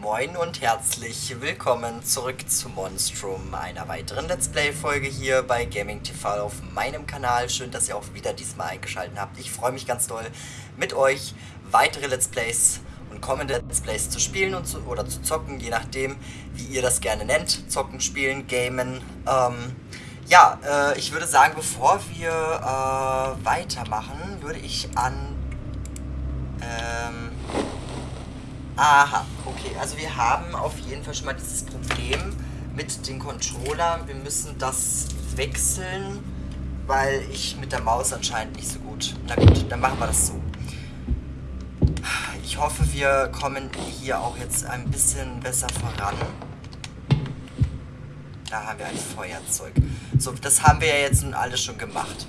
Moin und herzlich willkommen zurück zu Monstrum, einer weiteren Let's Play-Folge hier bei Gaming TV auf meinem Kanal. Schön, dass ihr auch wieder diesmal eingeschaltet habt. Ich freue mich ganz doll, mit euch weitere Let's Plays und kommende Let's Plays zu spielen und zu, oder zu zocken, je nachdem, wie ihr das gerne nennt. Zocken, spielen, gamen. Ähm, ja, äh, ich würde sagen, bevor wir äh, weitermachen, würde ich an... Ähm, aha, okay. Also wir haben auf jeden Fall schon mal dieses Problem mit den Controllern. Wir müssen das wechseln, weil ich mit der Maus anscheinend nicht so gut... Na gut, dann machen wir das so. Ich hoffe, wir kommen hier auch jetzt ein bisschen besser voran. Da haben wir ein Feuerzeug. So, das haben wir ja jetzt nun alles schon gemacht.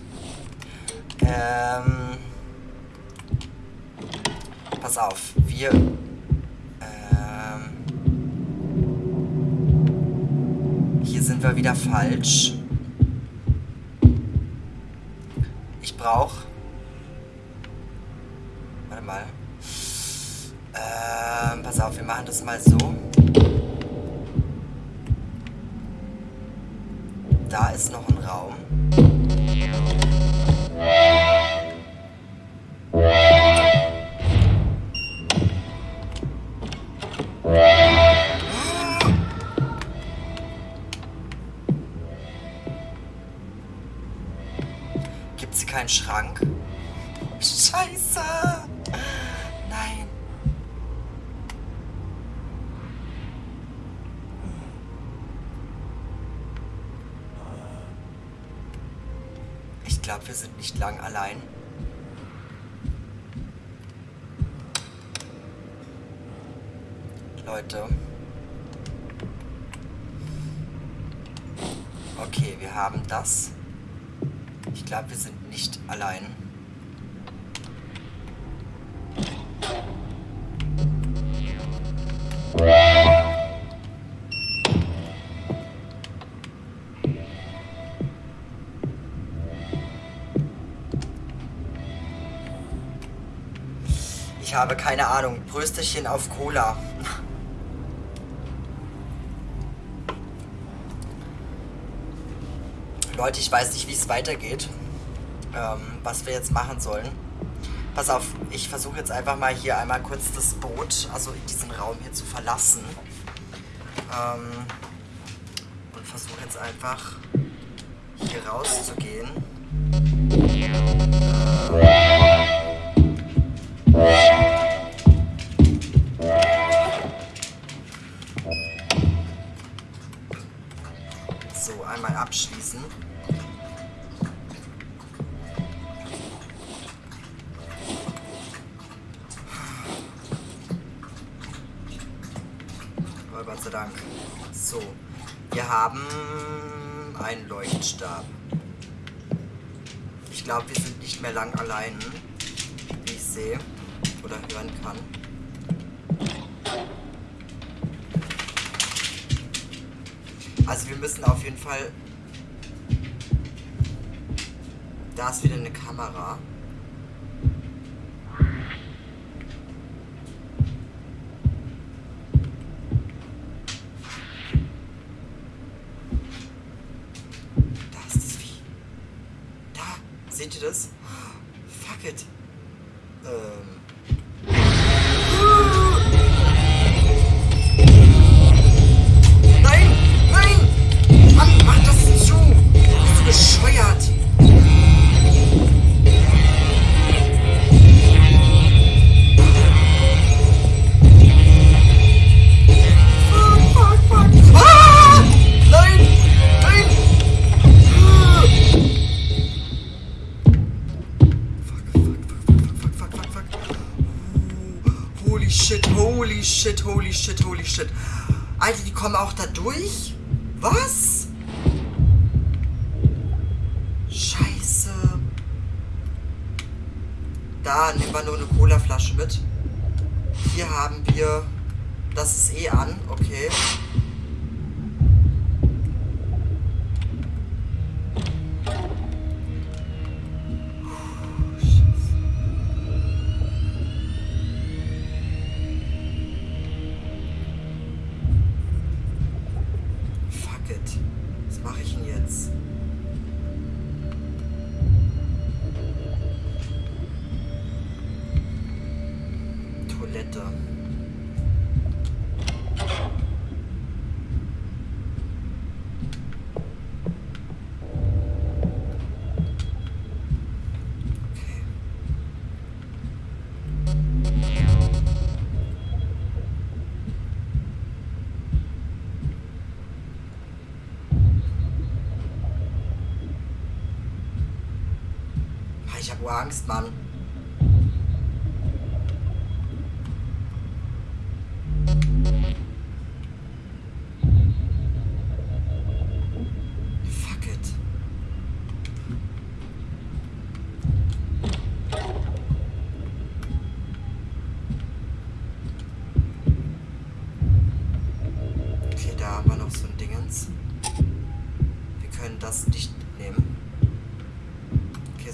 Ähm... Pass auf, wir... Ähm... Hier sind wir wieder falsch. Ich brauche... Warte mal. Ähm, pass auf, wir machen das mal so. Da ist noch ein Raum. Keinen Schrank? Scheiße! Nein. Ich glaube, wir sind nicht lang allein. Leute. Okay, wir haben das. Ich glaube, wir sind nicht allein. Ich habe keine Ahnung. Brösterchen auf Cola. Leute, ich weiß nicht, wie es weitergeht. Ähm, was wir jetzt machen sollen. Pass auf, ich versuche jetzt einfach mal hier einmal kurz das Boot, also diesen Raum hier zu verlassen. Ähm, und versuche jetzt einfach hier rauszugehen. So, einmal abschließen. Oh, Gott sei Dank. So, wir haben einen Leuchtstab. Ich glaube, wir sind nicht mehr lang allein, wie ich sehe oder hören kann. Also wir müssen auf jeden Fall... Da ist wieder eine Kamera. Holy shit, holy shit, holy shit. Alter, die kommen auch da durch? Was? Scheiße. Da nehmen wir nur eine Colaflasche mit. Hier haben wir... Das ist eh an, okay. Angst, Mann.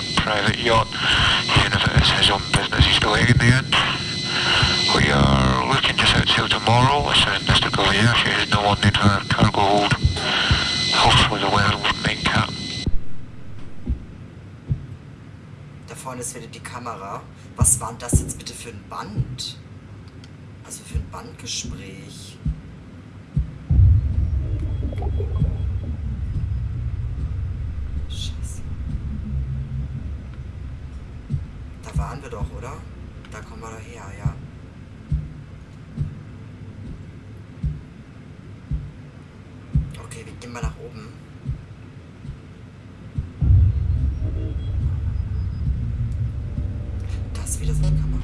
own private yacht, it is his own business he's in the end. We are looking to set sail tomorrow, assuming Mr. Kobayashi has no one need for our cargo hold. Hopefully the weather will remain calm. Da vorne ist wieder die Kamera. Was war denn das jetzt bitte für ein Band? Also für ein Bandgespräch. Doch, oder? Da kommen wir her, ja. Okay, wir gehen mal nach oben. Da ist wieder so eine Kamera.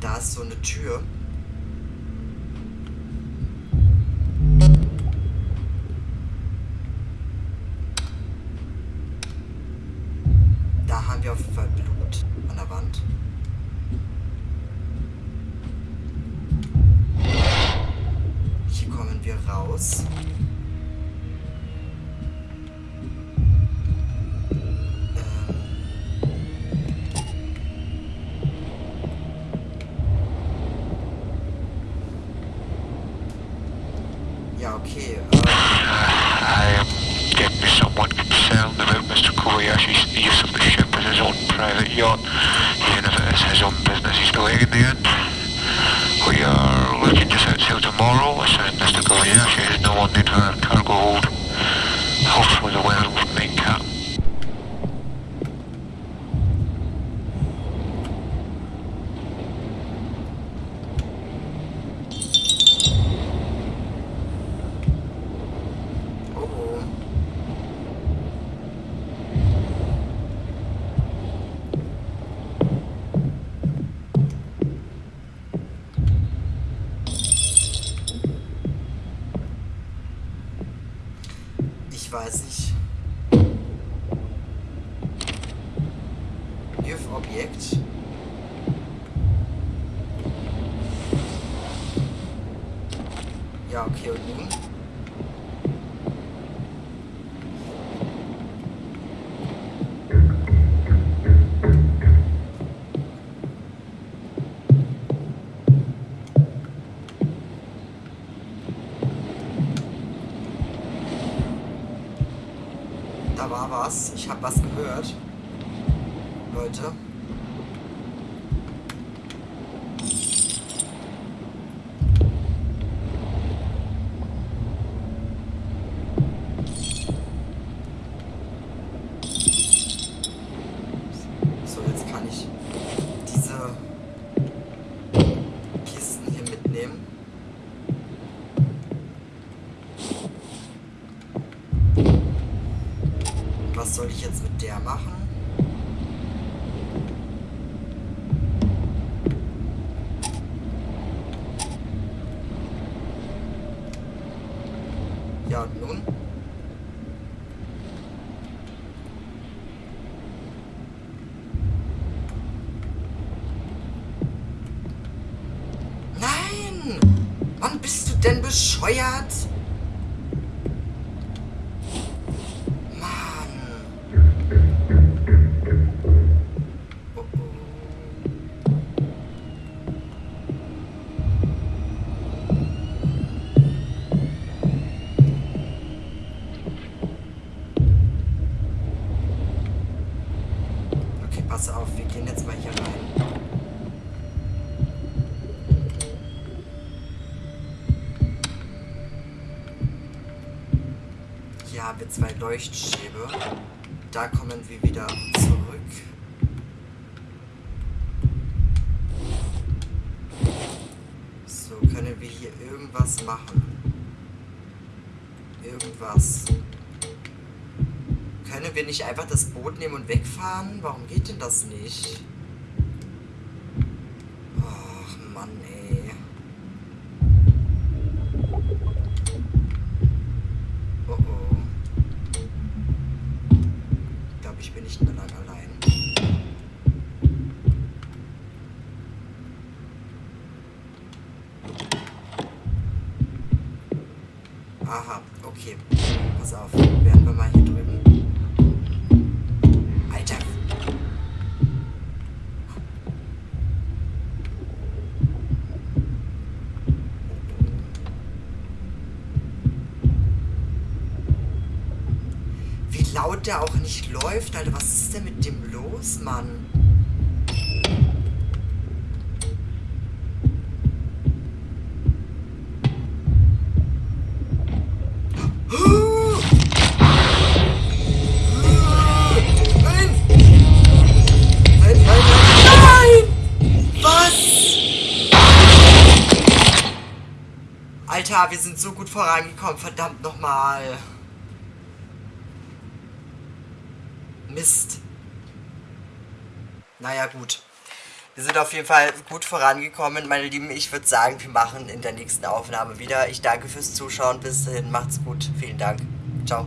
Da ist so eine Tür. Okay. End. We are looking to set sail tomorrow, assuming Mr. Kobayashi has no one need for cargo hold. Hopefully the weather will remain vozes. Was. Ich habe was gehört. Leute. So, jetzt kann ich diese Kisten hier mitnehmen. Was soll ich jetzt mit der machen? Ja, und nun? Nein! Wann bist du denn bescheuert? Haben wir zwei Leuchtstäbe. Da kommen wir wieder zurück. So, können wir hier irgendwas machen? Irgendwas. Können wir nicht einfach das Boot nehmen und wegfahren? Warum geht denn das nicht? Ach, Mann, ey. Oh oh. Ich glaube, ich bin nicht mehr lang allein. Aha, okay. Pass auf, werden wir mal hier drüben. Alter. Wie laut der auch nicht läuft, Alter. Was ist denn mit dem los, Mann? Alter, wir sind so gut vorangekommen. Verdammt nochmal. Mist. Naja, gut. Wir sind auf jeden Fall gut vorangekommen, meine Lieben. Ich würde sagen, wir machen in der nächsten Aufnahme wieder. Ich danke fürs Zuschauen. Bis dahin, macht's gut. Vielen Dank. Ciao.